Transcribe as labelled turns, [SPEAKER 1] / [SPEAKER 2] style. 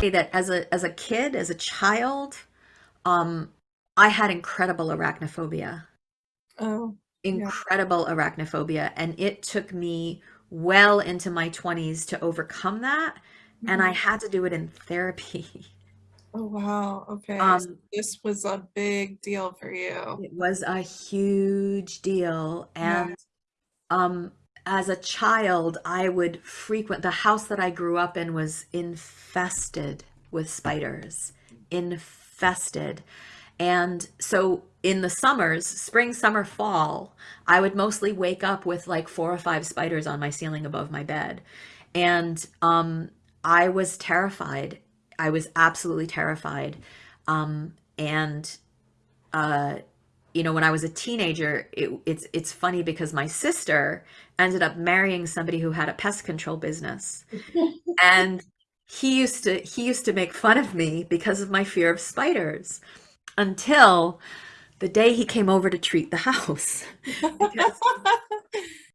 [SPEAKER 1] that as a as a kid, as a child, um, I had incredible arachnophobia.
[SPEAKER 2] Oh, yeah.
[SPEAKER 1] Incredible arachnophobia, and it took me well into my 20s to overcome that, and I
[SPEAKER 2] Mhm.
[SPEAKER 1] had to do it in therapy.
[SPEAKER 2] Oh, wow. Okay. So
[SPEAKER 1] Um,
[SPEAKER 2] this was a big deal for you.
[SPEAKER 1] it was a huge deal,
[SPEAKER 2] Yeah.
[SPEAKER 1] and um, as a child, I would frequent the house that I grew up in was infested with spiders, infested. And so in the summers, spring, summer, fall, I would mostly wake up with like four or five spiders on my ceiling above my bed. And um, I was terrified. I was absolutely terrified. Um, and uh, you know, when I was a teenager, it, it's it's funny because my sister ended up marrying somebody who had a pest control business, and he used to he used to make fun of me because of my fear of spiders until the day he came over to treat the house